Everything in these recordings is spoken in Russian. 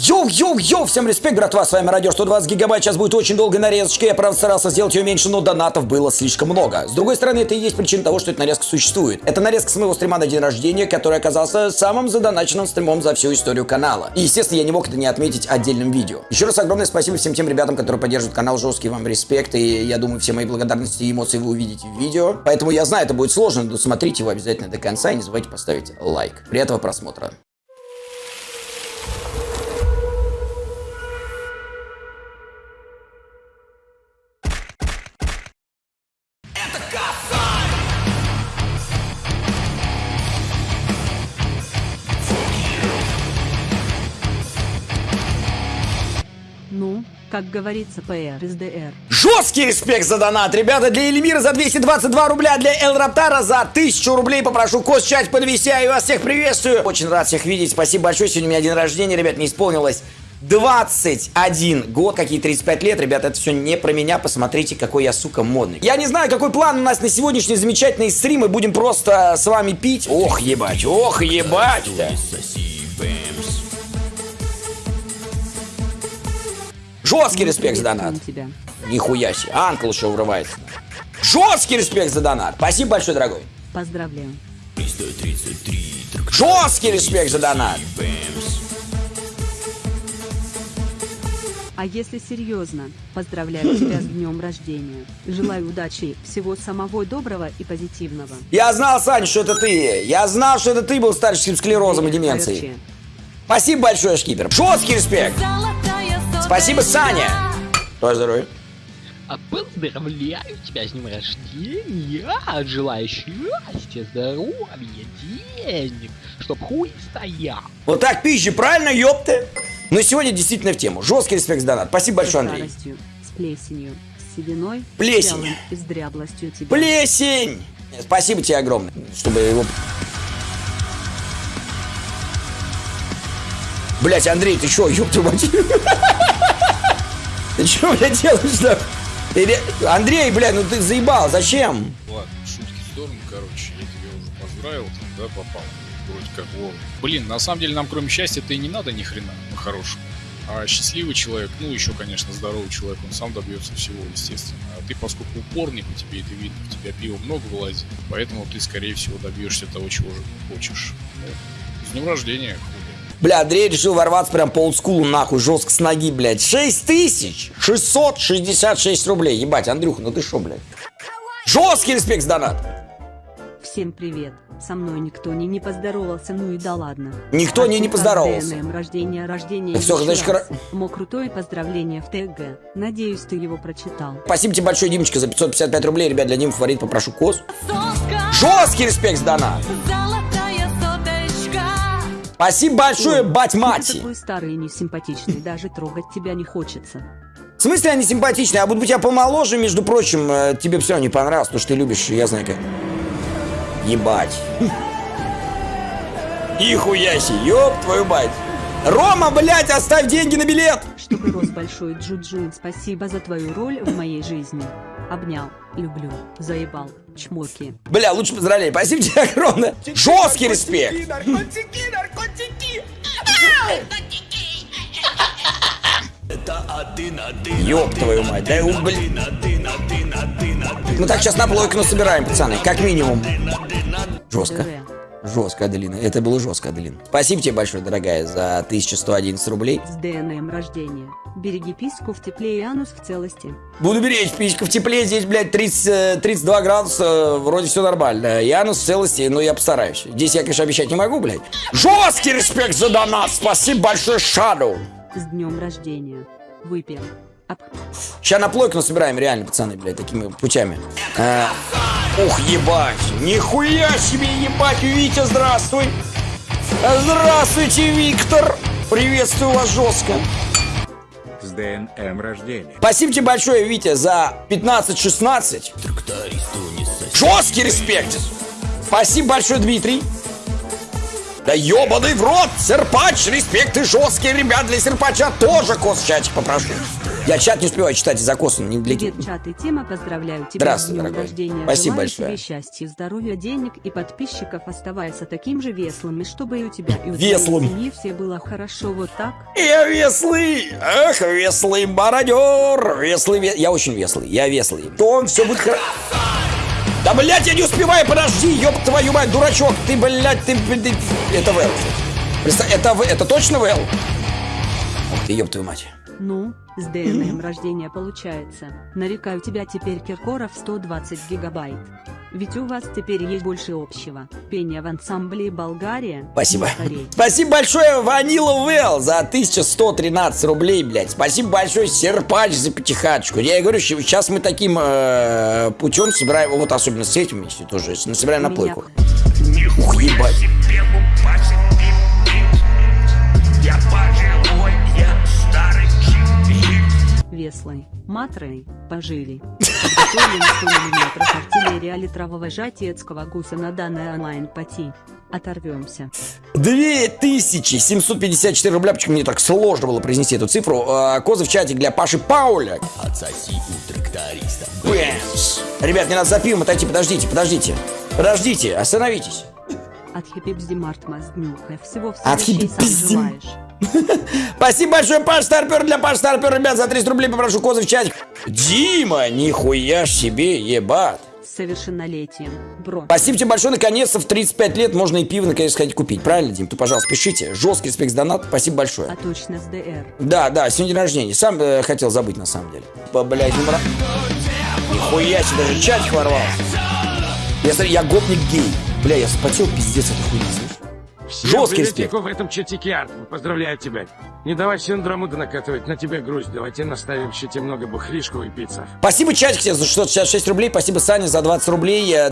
Йоу-йоу-йоу, всем респект, братва, с вами Радио 120 гигабайт, сейчас будет очень долгая нарезочка, я правда старался сделать ее меньше, но донатов было слишком много. С другой стороны, это и есть причина того, что эта нарезка существует. Это нарезка с моего стрима на день рождения, который оказался самым задоначенным стримом за всю историю канала. И, естественно, я не мог это не отметить отдельным видео. Еще раз огромное спасибо всем тем ребятам, которые поддерживают канал, жесткий вам респект, и я думаю, все мои благодарности и эмоции вы увидите в видео. Поэтому я знаю, это будет сложно, но смотрите его обязательно до конца и не забывайте поставить лайк. Приятного просмотра. Как говорится, ПР СДР. Жесткий респект за донат, ребята, для Эльмира за 222 рубля, для Эл Раптара за 1000 рублей. Попрошу Кос чать подвести, я вас всех приветствую. Очень рад всех видеть, спасибо большое, сегодня у меня день рождения, ребят, не исполнилось 21 год, какие 35 лет, ребята, это все не про меня, посмотрите, какой я, сука, модный. Я не знаю, какой план у нас на сегодняшний замечательный стрим, мы будем просто с вами пить. Ох, ебать, ох, ебать. Жесткий респект за донат. Нихуя себе. Анкл еще врывается. Жесткий респект за донат. Спасибо большое, дорогой. Поздравляю. Жесткий респект за донат. А если серьезно, поздравляю тебя с днем рождения. Желаю удачи, всего самого доброго и позитивного. Я знал, Саня, что это ты. Я знал, что это ты был старческим склерозом и деменцией. Спасибо большое, шкипер. Жесткий респект. Спасибо, Саня. Твое здоровье. А поздравляю тебя с днем рождения! Желаю счастья, здоровья, денег, чтоб хуй стоял. Вот так пизжи, правильно, ёпты? Но сегодня действительно в тему. Жесткий респект донат. Спасибо большое, Андрей. старостью, с плесенью, с сединой, Плесень. и с дряблостью тебя. Плесень! Спасибо тебе огромное, чтобы его... Блять, Андрей, ты чё, ёб твою мать? Ты чё, блядь, делаешь да? Ты ре- Андрей, блядь, ну ты заебал, зачем? Ладно, шутки в сторону, короче, я тебя уже поздравил, да, попал. Вроде как вовремя. Блин, на самом деле нам кроме счастья-то и не надо ни хрена по-хорошему. А счастливый человек, ну еще, конечно, здоровый человек, он сам добьется всего, естественно. А ты, поскольку упорный, по тебе это видно, у тебя пива много вылазит, поэтому ты, скорее всего, добьешься того, чего же хочешь. Ну, с днем рождения, хули. Бля, Андрей решил ворваться прям по олдскулу, нахуй, жестко с ноги, блядь. 6666 рублей. Ебать, Андрюха, ну ты шо, блядь? Жесткий респект донат. Всем привет. Со мной никто не, не поздоровался, ну и да ладно. Никто не, не Спасибо, поздоровался. ДНМ, рождения, рождения. Ну всё, еще значит, хоро- Мо крутое поздравление в ТГ. Надеюсь, ты его прочитал. Спасибо тебе большое, Димочка, за 555 рублей. Ребят, для Димы фаворит попрошу кос. Жесткий респект донат. Спасибо большое, Ой, бать Ты мати. такой старый и несимпатичный, даже трогать тебя не хочется. В смысле они симпатичные? А буду быть я помоложе, между прочим, э, тебе все не понравилось, потому что ты любишь, я знаю как. Ебать. Нихуя себе, ёб твою мать. Рома, блядь, оставь деньги на билет. Чтобы рос большой Джуджун, спасибо за твою роль в моей жизни. Обнял, люблю, заебал, чмоки. Бля, лучше поздравления. Спасибо тебе огромное. Жесткий респект. Ёб твою мать, да у, блин. Мы так сейчас на плойку собираем, пацаны, как минимум. Жестко. Жестко, Аделина. Это было жестко, Аделина. Спасибо тебе большое, дорогая, за 1111 рублей. С ДНМ рождения. Береги письку в тепле и анус в целости. Буду беречь, пичка в тепле, здесь, блядь, 30, э, 32 градуса, вроде все нормально. Янус в целости, но я постараюсь. Здесь я, конечно, обещать не могу, блядь. Жесткий респект за донат, спасибо большое, Шаду. С днем рождения. Выпьем. Ап- Сейчас на плойку собираем, реально, пацаны, блядь, такими путями. А, ух, ебать, нихуя себе, ебать, Витя, здравствуй. Здравствуйте, Виктор. Приветствую вас жестко. с днем рождения. Спасибо тебе большое, Витя, за 15-16. Жесткий респект. Спасибо большое, Дмитрий. Да ебаный в рот! Серпач, респект и жесткие ребят для серпача тоже кос в чатик попрошу. Я чат не успеваю читать из-за коса, не для Привет, чат и Тима, поздравляю тебя Здравствуй, с днем дорогой. рождения. Спасибо Желаю большое. тебе счастья, здоровья, денег и подписчиков. Оставайся таким же веселым, и чтобы и у тебя, и у Веселым. твоей семьи все было хорошо вот так. Я веслый! Ах, веслый мародер! Веслый, ве- я очень веслый, я веслый. То он все будет хорошо. Да, блядь, я не успеваю, подожди, ёб твою мать, дурачок, ты, блядь, ты, ты- это Вэл. Это, В- это точно Вэл? Ух ты, ёб твою мать. Ну, с ДНМ рождения получается. Нарекаю тебя теперь Киркоров 120 гигабайт. Ведь у вас теперь есть больше общего. Пение в ансамбле Болгария. Спасибо. Спасибо большое, Ванила Вэл, за 1113 рублей, блядь. Спасибо большое, Серпач, за пятихаточку. Я и говорю, сейчас мы таким э, путем собираем, вот особенно с этим вместе тоже, собираем на плойку. Ух, ебать. Веслой, Матрой, пожили. Подготовлен 100 мм артиллерия литрового жатецкого гуса на данной онлайн-пати. Оторвемся. 2754 рубля, почему мне так сложно было произнести эту цифру. А, Козы в чате для Паши Пауля. Отсоси у тракториста. Бэмс. Ребят, не надо за пивом отойти, подождите, подождите. Подождите, остановитесь. От Хипипзди Мартма с днюхой. Всего в От следующий сам желаешь. Спасибо большое, Паш Старпер, для Паш Старпер, ребят, за 300 рублей попрошу Козы в чатик. Дима, нихуя ж себе, ебать. Совершеннолетием. Бро. Спасибо тебе большое, наконец-то в 35 лет можно и пиво наконец сходить купить. Правильно, Дим? Ты, пожалуйста, пишите. Жесткий за донат, спасибо большое. А точно с ДР. Да, да, сегодня день рождения. Сам э, хотел забыть, на самом деле. По, блядь, не мра- Нихуя себе, даже чатик ворвался. Я, смотри, я гопник гей. Бля, я вспотел, пиздец, это хуйня, слышишь? Жесткий респект. в этом чатике Арт. Поздравляю тебя. Не давай синдрому накатывать на тебя грусть. Давайте наставим еще тебе много бухлишку и пиццев. Спасибо, чатик, тебе за 666 рублей. Спасибо, Саня, за 20 рублей. Э,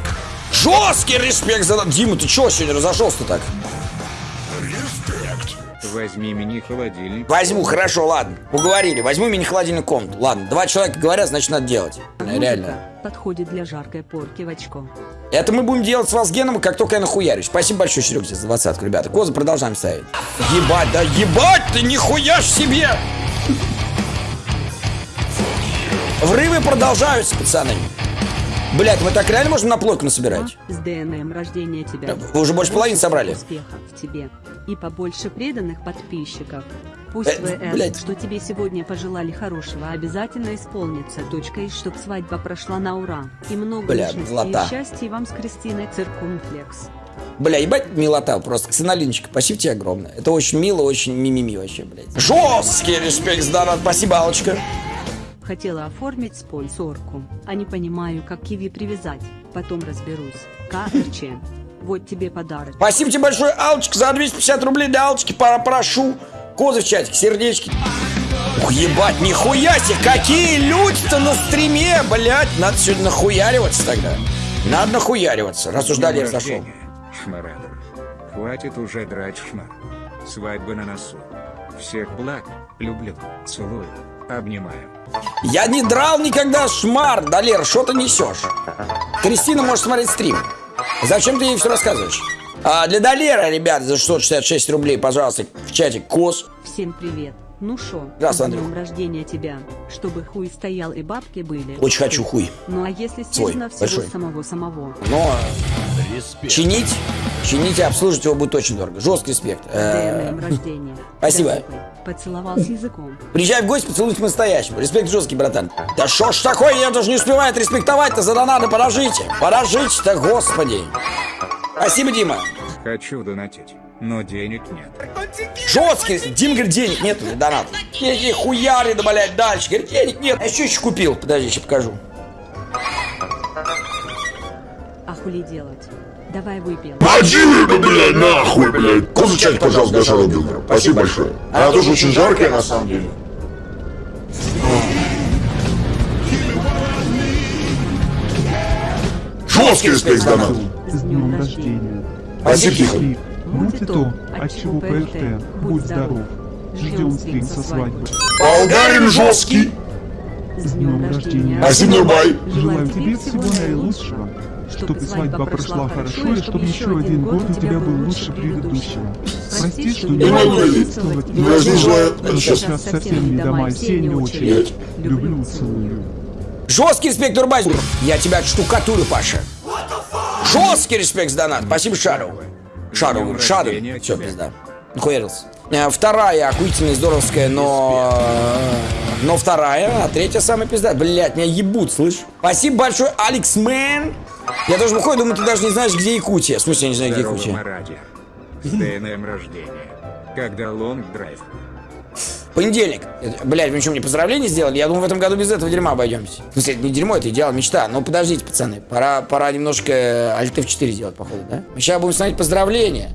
Жесткий респект за... Дима, ты чего сегодня разошелся так? Возьми мини-холодильник. Возьму, хорошо, ладно. Уговорили. Возьму мини-холодильную комнату. Ладно, два человека говорят, значит, надо делать. Реально. Подходит для жаркой порки в очко. Это мы будем делать с вас геном, как только я нахуярюсь. Спасибо большое, Серега, тебе за двадцатку, ребята. Козы продолжаем ставить. Ебать, да ебать ты, нихуя ж себе! Врывы продолжаются, пацаны. Блять, мы так реально можем на плойку насобирать? С днем рождения тебя. Вы уже больше половины собрали. Успехов тебе. И побольше преданных подписчиков. Пусть Э, ВС, блядь. что тебе сегодня пожелали хорошего, обязательно исполнится. Точка и чтоб свадьба прошла на ура. И много Бля, личности милота. и счастья вам с Кристиной Циркумфлекс. Бля, ебать милота просто. Ксеналинчик, спасибо тебе огромное. Это очень мило, очень мимими вообще, блядь. Жесткий респект донат. Спасибо, Алочка. Хотела оформить спонсорку, а не понимаю, как киви привязать. Потом разберусь. КРЧ. Вот тебе подарок. Спасибо тебе большое, Алочка, за 250 рублей для Алочки. Пора, прошу. Козы в чатик, сердечки. Ух, ебать, нихуя себе, какие люди-то на стриме, блядь. Надо сегодня нахуяриваться тогда. Надо нахуяриваться, далее днем зашел. Шмарадов. Хватит уже драть шмар. Свадьба на носу. Всех благ. Люблю. Целую. Обнимаю. Я не драл никогда шмар, Далер, что ты несешь? Кристина может смотреть стрим. Зачем ты ей все рассказываешь? А для Далера, ребят, за 666 рублей, пожалуйста, в чатик КОС. Всем привет. Ну шо, с днем рождения тебя. Чтобы хуй стоял и бабки были. Очень хочу хуй. Ну а если Свой, серьезно всего большой. самого-самого? Но чинить, чинить и обслуживать его будет очень дорого. Жесткий респект. Э, ДНМ рождения. спасибо. Поцеловал с языком. Приезжай в гости, поцелуй по-настоящему. Респект жесткий, братан. Да шо ж такое, я даже не успеваю это респектовать-то за донаты. Подождите. Подождите-то, господи. Спасибо, Дима. Хочу донатить, но денег нет. Жесткий. Дим говорит, денег нет для доната. Какие хуяри, да, блядь, дальше. Говорит, денег нет. Я еще еще купил. Подожди, сейчас покажу. А хули делать? Давай выпьем. Поди, блядь, нахуй, блядь. Козу чай, пожалуйста, для Шарубина. Спасибо большое. Она тоже очень жаркая, на самом деле. Жесткий респект за донат. С днем рождения. Тихо. Будь то, отчего ПРТ. Будь здоров. Ждем стрим со свадьбы. Болгарин жесткий. С днем рождения. Спасибо, бай. Желаю тебе всего наилучшего. чтобы свадьба прошла хорошо и чтобы еще один год у тебя был лучше предыдущего. Прости, что не Не могу Ну, я же желаю- но сейчас. совсем не до моей сени очередь. Люблю, целую. Жесткий респект, Дурбайзер. Я тебя отштукатурю, Паша. Жесткий респект за донат. Спасибо. Шару, Днем Шару. Все, пизда. Нахуярился. Э, Вторая охуительная, здоровская, но... Но вторая, а третья самая пизда. Блять, меня ебут, слышь? Спасибо большое, Алекс Мэн. Я тоже выходит, думаю, ты даже не знаешь, где Якутия. В смысле, я не знаю, где Якутия. С днем рождения. Когда long drive. Понедельник. Блядь, вы что, мне поздравления сделали? Я думаю, в этом году без этого дерьма обойдемся. В смысле, это не дерьмо, это идеал, мечта. Но подождите, пацаны, пора, пора немножко Alt F4 сделать, походу, да? Мы сейчас будем смотреть поздравления.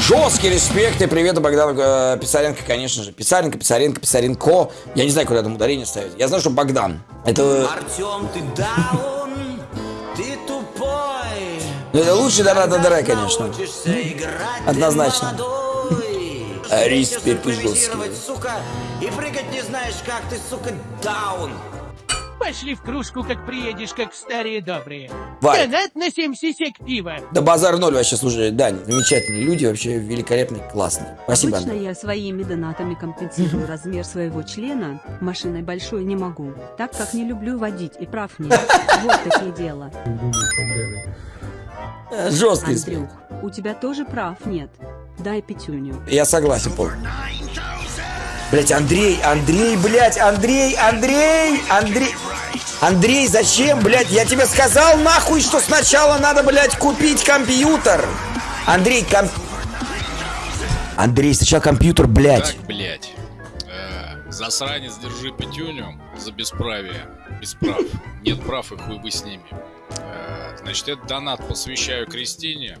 Жесткий респект и привет Богдану э, Писаренко, конечно же. Писаренко, Писаренко, Писаренко. Я не знаю, куда там ударение ставить. Я знаю, что Богдан. Это, Артем, ты ты тупой. ну, это лучший донат на ДР, конечно. Однозначно. А, жесткий. импровизировать, сука, и прыгать не знаешь как, ты, сука, даун. Пошли в кружку, как приедешь, как старые добрые. Варь. Донат на 7 сисек пива. Да базар ноль вообще, слушай, Дань, замечательные люди, вообще великолепные, классные. Спасибо, Обычно Андрей. я своими донатами компенсирую размер своего члена, машиной большой не могу, так как не люблю водить и прав нет. Вот такие дела. Э, Жесткий. Андрюх, у тебя тоже прав нет. Дай пятюню. Я согласен, Пол. Блять, Андрей, Андрей, блять, Андрей, Андрей, Андрей. Андрей, зачем, блядь? Я тебе сказал нахуй, что сначала надо, блядь, купить компьютер. Андрей, комп... Андрей, сначала компьютер, блядь. Так, блядь. Э, засранец, держи пятюню за бесправие. Без прав. Нет прав и хуй бы с ними. Значит, этот донат посвящаю Кристине.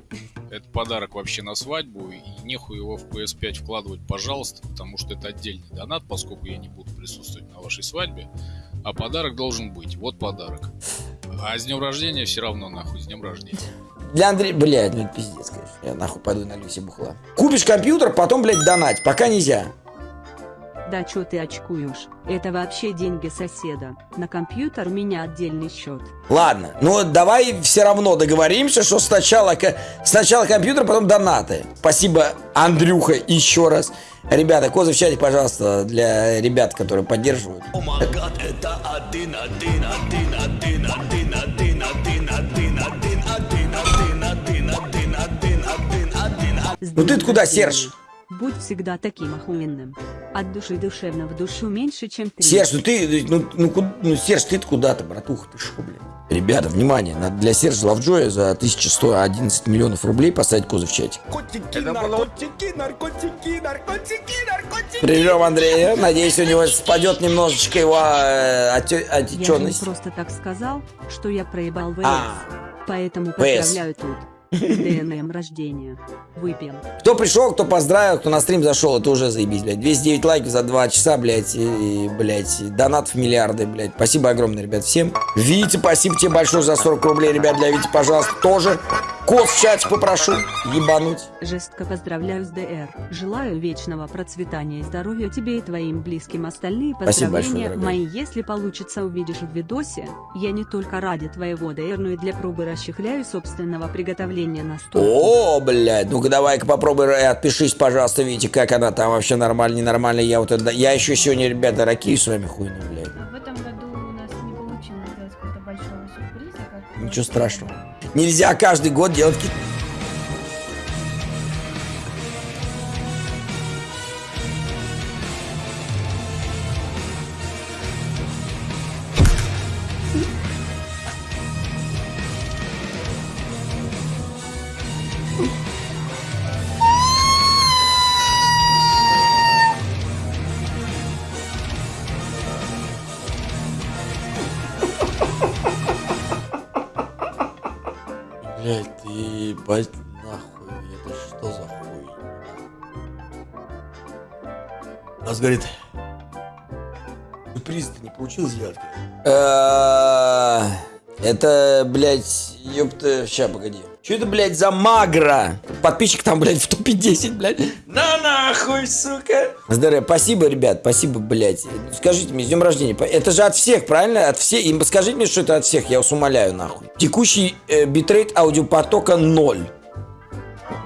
Это подарок вообще на свадьбу. И нехуй его в PS5 вкладывать, пожалуйста, потому что это отдельный донат, поскольку я не буду присутствовать на вашей свадьбе. А подарок должен быть. Вот подарок. А с днем рождения все равно, нахуй, с днем рождения. Для Андрея, блядь, ну это пиздец, конечно. Я нахуй пойду налью себе бухла. Купишь компьютер, потом, блядь, донать. Пока нельзя. Да чё ты очкуешь? Это вообще деньги соседа. На компьютер у меня отдельный счет. Ладно, ну давай все равно договоримся, что сначала, сначала компьютер, потом донаты. Спасибо, Андрюха, еще раз. Ребята, козы в чате, пожалуйста, для ребят, которые поддерживают. О май гад, это один, один, один, один, один, один, один, один, один, один, один, один, один, один, один, один. С Ну ты куда. Серж? Будь всегда таким охуенным. От души душевно в душу меньше, чем три. Серж, ну ты, ну, ну, ну Серж, ты куда-то, братуха, ты шо, блядь? Ребята, внимание, надо для Сержа Лавджоя за 1111 миллионов рублей поставить козы в чате. Прием, Андрея. Надеюсь, у него спадет немножечко его э, оте- Я отеченность. просто так сказал, что я проебал ВС. А. Поэтому ВС. поздравляю тут. ДНМ рождения. Выпьем. Кто пришел, кто поздравил, кто на стрим зашел, это уже заебись, блядь. 209 лайков за 2 часа, блядь, и, и, блядь, донат в миллиарды, блядь. Спасибо огромное, ребят, всем. Вите, спасибо тебе большое за 40 рублей, ребят, для Вити, пожалуйста, тоже. Кот в чате попрошу ебануть. Жестко поздравляю с ДР. Желаю вечного процветания и здоровья тебе и твоим близким. Остальные большое, поздравления дорогая. мои, если получится, увидишь в видосе. Я не только ради твоего ДР, но и для пробы расчехляю собственного приготовления на стол. О, блядь, ну-ка давай-ка попробуй, э, отпишись, пожалуйста, Вите, как она там вообще нормально, ненормально. Я вот это, я еще сегодня, ребята, ракию с вами хуйну, блядь. В этом году у нас не получилось сделать какого-то большого сюрприза. Как Ничего страшного. Нельзя каждый год делать какие-то Блять, ты ебать нахуй, это что за хуй? Нас говорит, сюрприз ты не получил сделать? Э, Это, блядь, ёпта, ща, погоди. Что это, блядь, за магра? Подписчик там, блядь, в топе 10, блядь. На нахуй, сука. Здорово, спасибо, ребят, спасибо, блядь. Скажите мне, с днем рождения. Это же от всех, правильно? От всех. И скажите мне, что это от всех, я вас умоляю, нахуй. Текущий э, битрейт аудиопотока 0.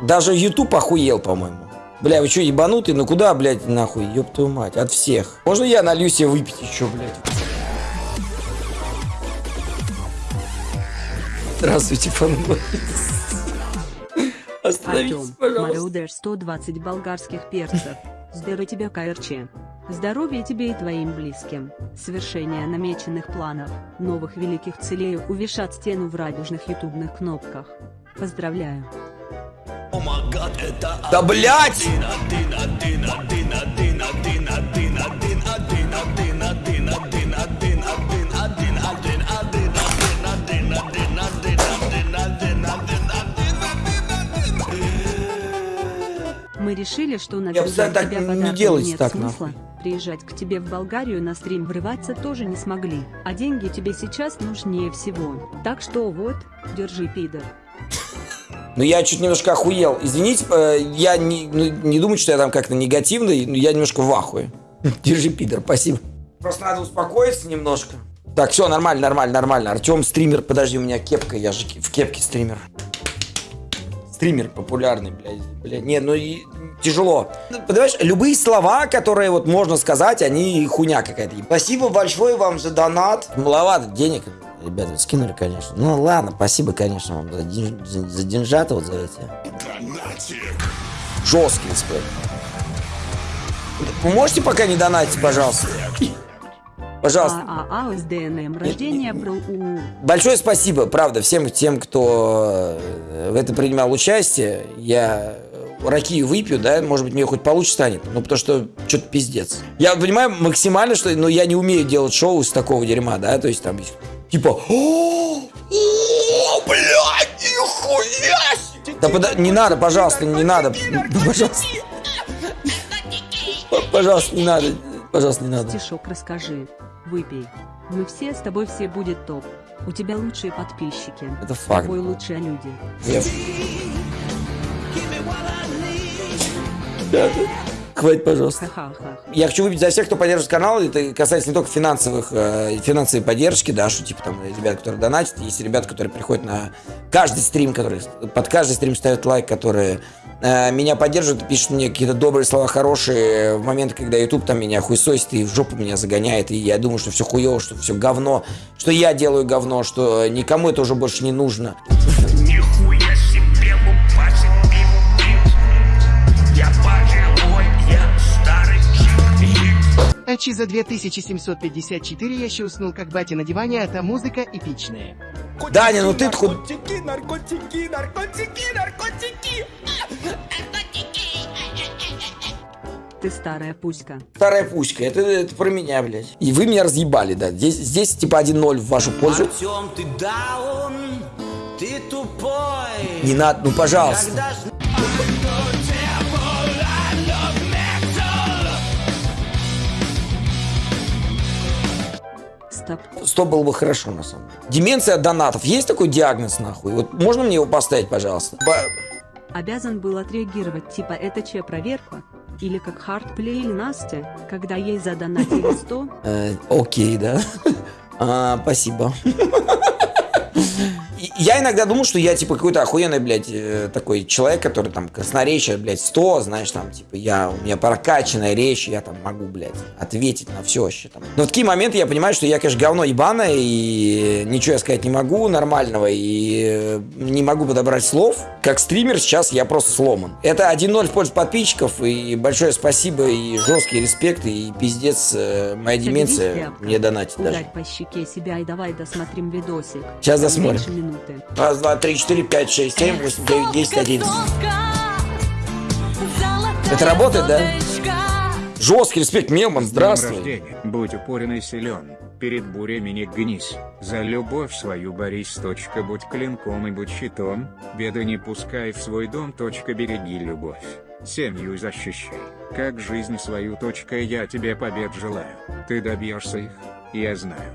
Даже YouTube охуел, по-моему. Бля, вы что, ебанутые? Ну куда, блядь, нахуй? Ёб твою мать, от всех. Можно я налью себе выпить еще, блядь? Здравствуйте, фанбой. Остановитесь, Артем, пожалуйста. Марудер 120 болгарских перцев. Здорово тебе, КРЧ. Здоровья тебе и твоим близким. Совершение намеченных планов, новых великих целей увешат стену в радужных ютубных кнопках. Поздравляю. О это Да, блядь! Решили, что Я наблюдать бы так тебя не подарком делайте нет так, смысла. нахуй. Приезжать к тебе в Болгарию на стрим врываться тоже не смогли. А деньги тебе сейчас нужнее всего. Так что вот, держи, пидор. Ну, я чуть немножко охуел. Извините, э, я не, ну, не думаю, что я там как-то негативный, но я немножко в ахуе. Держи, пидор, спасибо. Просто надо успокоиться немножко. Так, все, нормально, нормально, нормально. Артем стример, подожди, у меня кепка, я же в кепке стример. Стример популярный, блядь. блядь. Не, ну и тяжело. Ну, Понимаешь, любые слова, которые вот можно сказать, они хуйня какая-то. Спасибо большое вам за донат. Маловато денег, ребята, скинули, конечно. Ну ладно, спасибо, конечно, вам за, ден- за, за деньжата вот за эти. Жесткий респект. Вы можете пока не донатить, пожалуйста? Пожалуйста. ААА с ДНМ рождения про УУ. Большое спасибо, правда, всем тем, кто э, в это принимал участие. Я э, ракию выпью, да, может быть, мне хоть получше станет. Ну, потому что что-то пиздец. Я понимаю максимально, что ну, я не умею делать шоу из такого дерьма, да, то есть там типа «О, о, блядь, нихуя себе!» Да пода- не надо, пожалуйста, не надо. Пожалуйста. Пожалуйста, не надо. Пожалуйста, не надо. Стишок расскажи. Выпей. Мы все с тобой все будет топ. У тебя лучшие подписчики. Это факт. тобой лучшие люди. Да. Хватит, пожалуйста. Я хочу выпить за всех, кто поддерживает канал. Это касается не только финансовых, э, финансовой поддержки, да, что типа там ребят, которые донатят, есть ребят, которые приходят на каждый стрим, которые под каждый стрим ставят лайк, которые э, меня поддерживают, пишут мне какие-то добрые слова, хорошие в момент, когда YouTube там меня хуесосит и в жопу меня загоняет, и я думаю, что все хуево, что все говно, что я делаю говно, что никому это уже больше не нужно. Чик. А чи за 2754 я ще уснул как батя на диване, а та музыка эпичная. Даня, ну ты худ... Наркотики, наркотики, наркотики, наркотики. Ты старая пуська. Старая пуська, это, это про меня, блядь. И вы меня разъебали, да. Здесь, здесь типа 1-0 в вашу пользу. Артем, ты даун, ты тупой. Не надо, ну пожалуйста. Когда Стоп. Стоп было бы хорошо, на самом деле. Деменция от донатов. Есть такой диагноз, нахуй? Вот можно мне его поставить, пожалуйста? Ба- Обязан был отреагировать типа это че проверка? Или как хардплей или Настя, когда ей задонатили 100, э, окей, да. А, спасибо. Я иногда думал, что я, типа, какой-то охуенный, блядь, э, такой человек, который там красноречие, блядь, 100, знаешь, там, типа, я, у меня прокачанная речь, я там могу, блядь, ответить на все вообще там. Но в такие моменты я понимаю, что я, конечно, говно ебаное, и ничего я сказать не могу нормального, и э, не могу подобрать слов. Как стример сейчас я просто сломан. Это 1-0 в пользу подписчиков, и большое спасибо, и жесткий респект, и пиздец, э, моя деменция мне донатит даже. по щеке себя и давай досмотрим видосик. Сейчас досмотрим. Минуты. Раз, два, три, четыре, пять, шесть, семь, восемь, девять, десять, одиннадцать. Это работает, да? Жесткий респект, Мелман, здравствуй. рождения, будь упорен и силен, перед бурями не гнись, за любовь свою борись, точка, будь клинком и будь щитом, беды не пускай в свой дом, точка, береги любовь, семью защищай, как жизнь свою, точка, я тебе побед желаю, ты добьешься их, я знаю.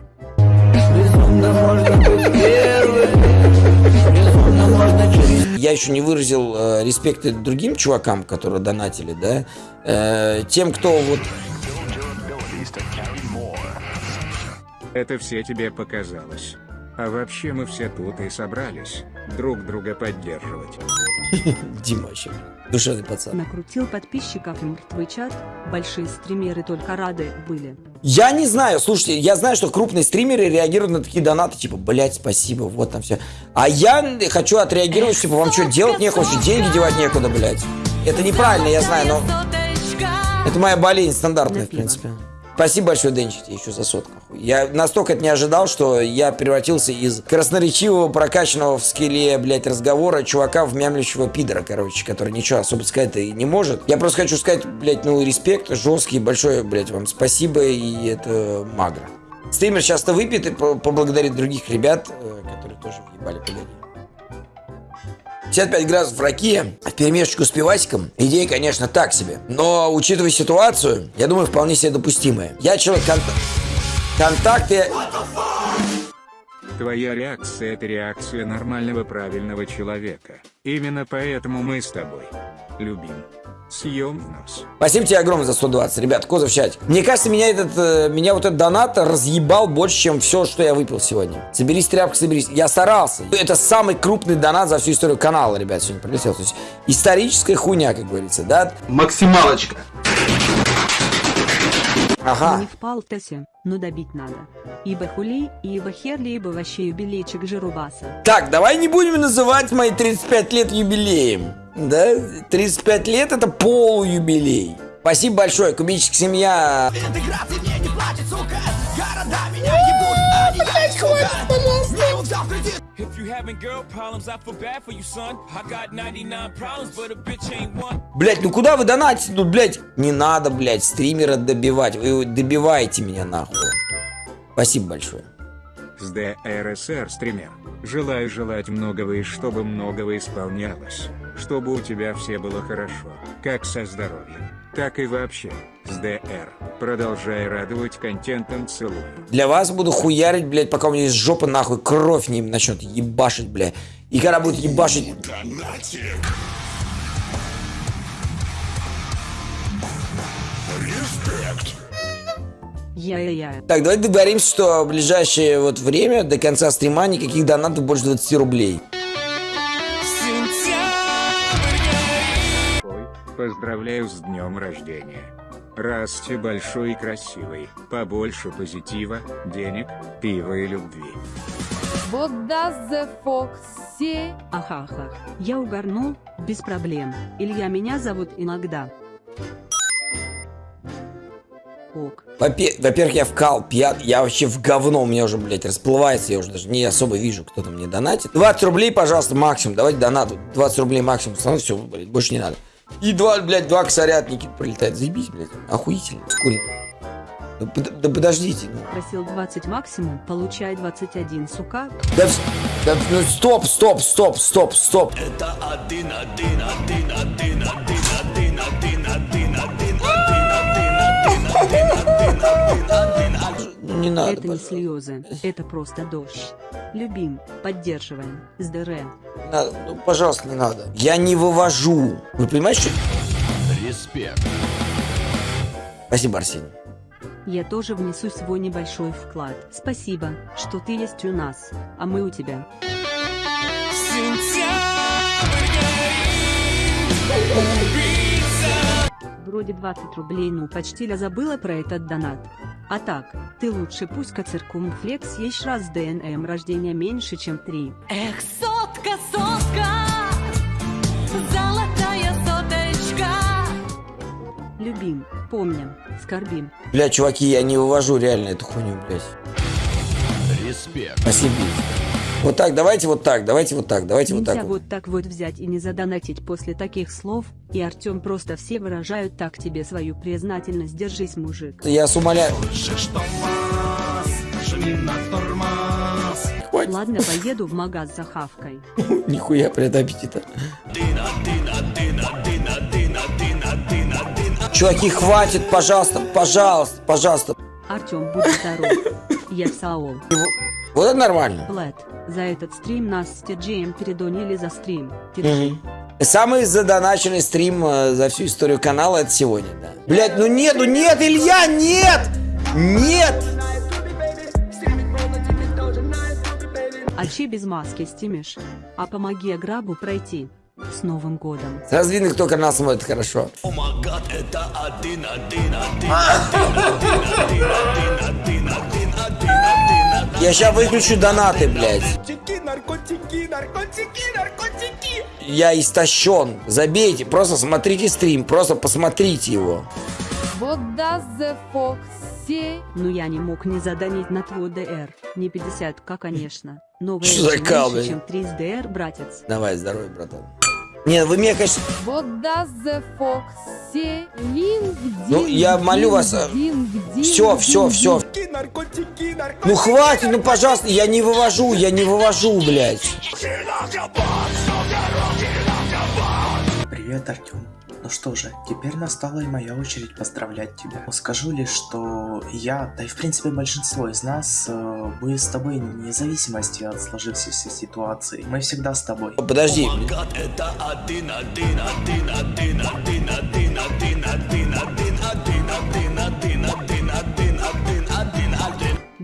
Безумно можно быть первым, безумно можно через Я еще не выразил э, респекты другим чувакам, которые донатили, да. Э, тем, кто вот... Это все тебе показалось. А вообще мы все тут и собрались друг друга поддерживать. Дима вообще душевный пацан. Накрутил подписчиков мертвый чат. Большие стримеры только рады были. Я не знаю, слушайте, я знаю, что крупные стримеры реагируют на такие донаты, типа, блять, спасибо, вот там все. А я хочу отреагировать, типа, вам что, делать что деньги девать некуда, блять. Это неправильно, я знаю, но... Это моя болезнь стандартная, в принципе. Спасибо большое, Денчик, еще за сотку. Я настолько это не ожидал, что я превратился из красноречивого, прокачанного в скеле, блядь, разговора чувака в мямлящего пидора, короче, который ничего особо сказать и не может. Я просто хочу сказать, блядь, ну, респект, жесткий, большое, блядь, вам спасибо, и это магро. Стример часто выпьет и по- поблагодарит других ребят, э, которые тоже въебали погоди. 55 градусов раки в перемешечку с пивасиком. Идея, конечно, так себе. Но, учитывая ситуацию, я думаю, вполне себе допустимая. Я человек конта- контакты... Твоя реакция – это реакция нормального правильного человека. Именно поэтому мы с тобой любим. Съем в нос. Спасибо тебе огромное за 120, ребят, Козов в чате. Мне кажется, меня этот, э, меня вот этот донат разъебал больше, чем все, что я выпил сегодня. Соберись, тряпка, соберись. Я старался. Это самый крупный донат за всю историю канала, ребят, сегодня прилетел. То есть историческая хуйня, как говорится, да? Максималочка. Ага. Не впал Тессе, но добить надо. Ибо хули, ибо херли, ибо вообще юбилейчик жирубаса. Так, давай не будем называть мои 35 лет юбилеем. Да? 35 лет это полуюбилей. Спасибо большое, кубическая семья. Интеграции мне не платит, сука Города меня ебут, а не я их, сука having girl problems, I feel bad for you, son. I got 99 problems, but a bitch ain't one. Блять, ну куда вы донатите? Ну, блять, не надо, блять, стримера добивать. Вы добиваете меня нахуй. Спасибо большое. С ДРСР стример. Желаю желать многого и чтобы многого исполнялось. Чтобы у тебя все было хорошо. Как со здоровьем, так и вообще. С ДР. Продолжай радовать контентом, целую. Для вас буду хуярить, блядь, пока у меня из жопы нахуй кровь не начнет ебашить, блядь. И когда будет ебашить... Я-я-я. Так, давайте договоримся, что в ближайшее вот время, до конца стрима, никаких донатов больше 20 рублей. Поздравляю с днем рождения. Расти большой и красивый. Побольше позитива, денег, пива и любви. What does the fox say? Ахахах. Я угорнул, без проблем. Илья меня зовут иногда. Ок. Во-пе- Во-первых, я вкал, пьян, я вообще в говно, у меня уже, блядь, расплывается, я уже даже не особо вижу, кто там мне донатит. 20 рублей, пожалуйста, максимум, давайте донат, 20 рублей максимум, все, блядь, больше не надо. И два, блядь, два косаря от Никиты прилетает, заебись, блядь, охуительно, сколько. Да, под- да подождите, ну. Просил 20 максимум, получай 21, сука. Да, да, ну, стоп, стоп, стоп, стоп, стоп. Это один, один, один, один, один, один, один, один, один, один, один, один, один, один, один. Ну, не надо, Это не слезы, это просто дождь. Любим, поддерживаем. Не надо, ну, пожалуйста, не надо. Я не вывожу. Вы понимаете, что... Респект. Спасибо, Арсений. Я тоже внесу свой небольшой вклад. Спасибо, что ты есть у нас, а мы у тебя. Вроде 20 рублей, ну почти я забыла про этот донат. А так, ты лучше пусть циркумфлекс есть раз ДНМ рождения меньше, чем 3. Эх, сотка, сотка, золотая соточка. Любим, помним, скорбим. Бля, чуваки, я не вывожу реально эту хуйню, блядь. Респект. Спасибо. Вот так, давайте вот так, давайте вот так, давайте вот Нельзя так. вот. вот так вот взять и не задонатить после таких слов, и Артем просто все выражают так тебе свою признательность. Держись, мужик. Я вас умоляю. Ладно, поеду в магаз за хавкой. Нихуя, блядь, аппетита. Чуваки, хватит, пожалуйста, пожалуйста, пожалуйста. Артем, будь здоров. Я Саол. Вот это нормально. Блэд, за этот стрим нас с TGM передонили за стрим. Самый задоначенный стрим э, за всю историю канала это сегодня, да. Блять, ну нет, ну нет, Илья, нет! Нет! А че без маски стимишь? А помоги Аграбу пройти. С Новым годом. Сразу видно, кто канал смотрит хорошо. О май гад, это один, один, один, один, один, один, один, один, один, один, один. Я сейчас выключу донаты, блядь. Наркотики, наркотики, наркотики, наркотики. Я истощен. Забейте, просто смотрите стрим, просто посмотрите его. What does the fox say? Ну я не мог не заданить на твой ДР. Не 50к, конечно. Новая Что за кал, чем 3 ДР, братец. Давай, здоровья, братан. Не, вы меня, конечно... What does the fox? LinkedIn. Ну, я молю вас, Все, все, все. Наркотики, наркотики. Ну хватит, ну пожалуйста, я не вывожу, я не вывожу, блядь. Привет, Артем. Ну что же, теперь настала и моя очередь поздравлять тебя. Скажу лишь, что я, да и в принципе большинство из нас, э, будет с тобой вне зависимости от сложившейся ситуации. Мы всегда с тобой. Подожди. Это один, один, один, один, один, один, один, один, один, один,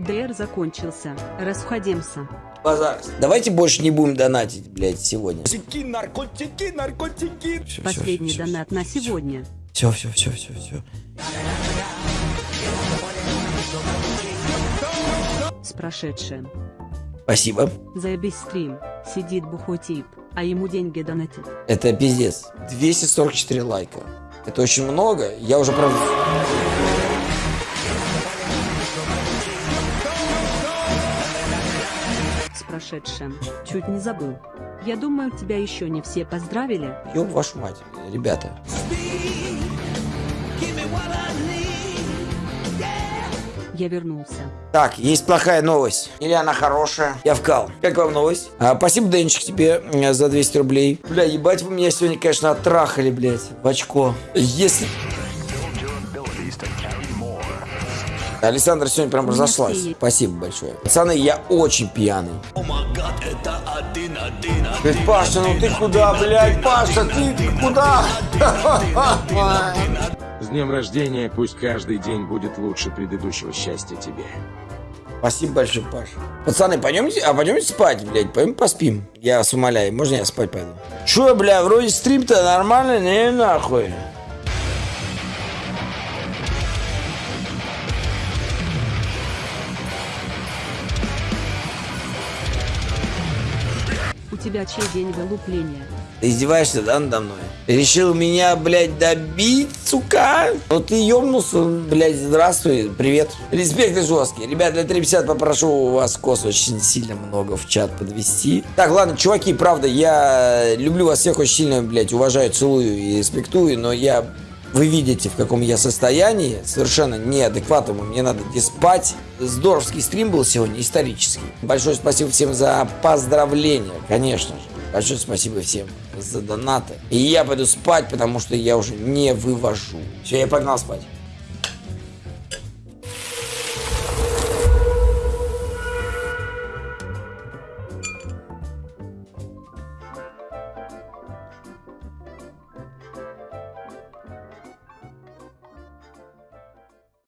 ДР закончился. Расходимся. Базар. Давайте больше не будем донатить, блядь, сегодня. Наркотики, наркотики, наркотики. Последний донат на сегодня. Все, все, все, все, все. С прошедшим. Спасибо. Заебись стрим. Сидит бухой тип, а ему деньги донатят. Это пиздец. 244 лайка. Это очень много. Я уже правда... С прошедшим. Чуть не забыл. Я думаю, тебя еще не все поздравили. Ёб вашу мать, ребята. Я вернулся. Так, есть плохая новость. Или она хорошая. Я вкал. Как вам новость? А, спасибо, Денчик, тебе за 200 рублей. Бля, ебать вы меня сегодня, конечно, оттрахали, блядь, в очко. Если... Александр сегодня прям разошлась. Спасибо большое. Пацаны, я очень пьяный. Блядь, Паша, ну ты куда, блядь, Паша, ты, ты куда? С днем рождения, пусть каждый день будет лучше предыдущего счастья тебе. Спасибо большое, Паш. Пацаны, пойдемте, а пойдемте спать, блядь, пойдем поспим. Я вас умоляю, можно я спать пойду? Че, бля, вроде стрим-то нормально, не нахуй. У тебя чей день вылупления? Ты издеваешься, да, надо мной? Решил меня, блядь, добить, сука? Ну ты ёбнулся, блядь, здравствуй, привет. Респект и жесткий. Ребят, для 350 попрошу у вас кос очень сильно много в чат подвести. Так, ладно, чуваки, правда, я люблю вас всех очень сильно, блядь, уважаю, целую и респектую, но я... Вы видите, в каком я состоянии, совершенно неадекватному, мне надо где спать. Здоровский стрим был сегодня, исторический. Большое спасибо всем за поздравления, конечно же. Большое спасибо всем за донаты. И я пойду спать, потому что я уже не вывожу. Все, я погнал спать.